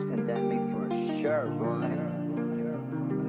It's pandemic for sure, boy.